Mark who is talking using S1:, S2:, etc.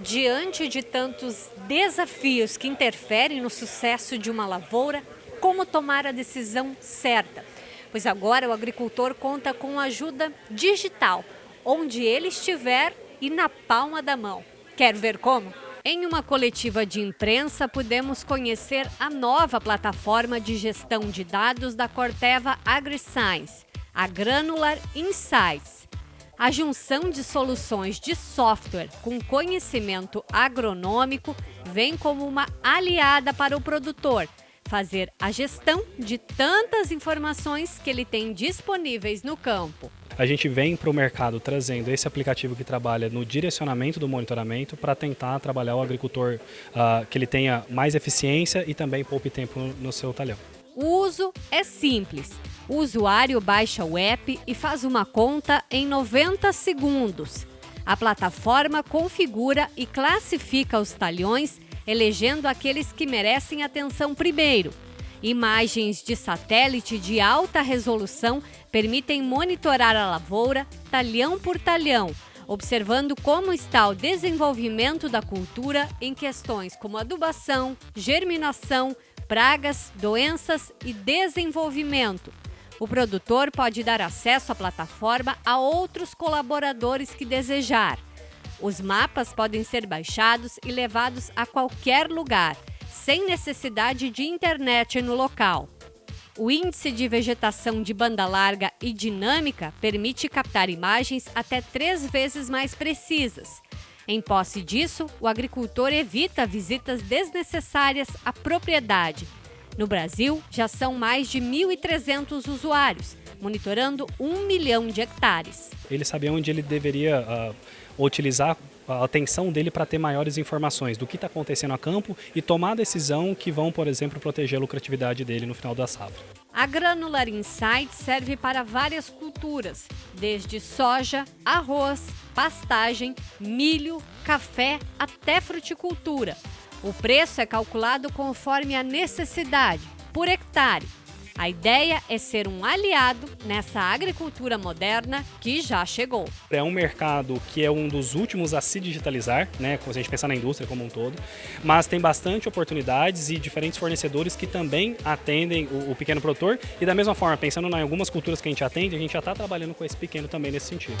S1: Diante de tantos desafios que interferem no sucesso de uma lavoura, como tomar a decisão certa? Pois agora o agricultor conta com ajuda digital, onde ele estiver e na palma da mão. Quer ver como? Em uma coletiva de imprensa, pudemos conhecer a nova plataforma de gestão de dados da Corteva AgriScience, a Granular Insights. A junção de soluções de software com conhecimento agronômico vem como uma aliada para o produtor fazer a gestão de tantas informações que ele tem disponíveis no campo.
S2: A gente vem para o mercado trazendo esse aplicativo que trabalha no direcionamento do monitoramento para tentar trabalhar o agricultor uh, que ele tenha mais eficiência e também poupe tempo no, seu talhão.
S1: Uso é simples. O usuário baixa o app e faz uma conta em 90 segundos. A plataforma configura e classifica os talhões, elegendo aqueles que merecem atenção primeiro. Imagens de satélite de alta resolução permitem monitorar a lavoura talhão por talhão, observando como está o desenvolvimento da cultura em questões como adubação, germinação, pragas, doenças e desenvolvimento. O produtor pode dar acesso à plataforma a outros colaboradores que desejar. Os mapas podem ser baixados e levados a qualquer lugar, sem necessidade de internet no local. O índice de vegetação de banda larga e dinâmica permite captar imagens até três vezes mais precisas. Em posse disso, o agricultor evita visitas desnecessárias à propriedade. No Brasil, já são mais de 1.300 usuários, monitorando um milhão de hectares.
S2: Ele sabia onde ele deveria uh, utilizar a atenção dele para ter maiores informações do que está acontecendo a campo e tomar a decisão que vão, por exemplo, proteger a lucratividade dele no final da safra.
S1: A Granular Insight serve para várias culturas, desde soja, arroz, pastagem, milho, café até fruticultura. O preço é calculado conforme a necessidade, por hectare. A ideia é ser um aliado nessa agricultura moderna que já chegou.
S2: É um mercado que é um dos últimos a se digitalizar, né, se a gente pensar na indústria como um todo, mas tem bastante oportunidades e diferentes fornecedores que também atendem o, o pequeno produtor e da mesma forma, pensando em algumas culturas que a gente atende, a gente já está trabalhando com esse pequeno também nesse sentido.